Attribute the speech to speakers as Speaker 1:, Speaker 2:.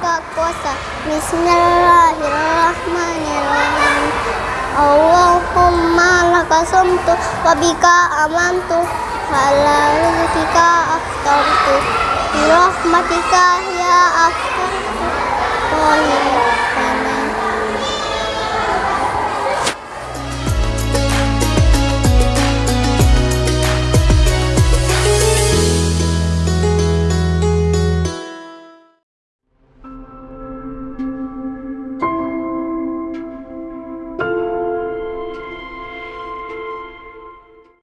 Speaker 1: puasa Bismillahirrahmanirrahim. Allahumma laka sumtu wa amantu. Ala rizkika aftartu. Rahmatika ya aftartu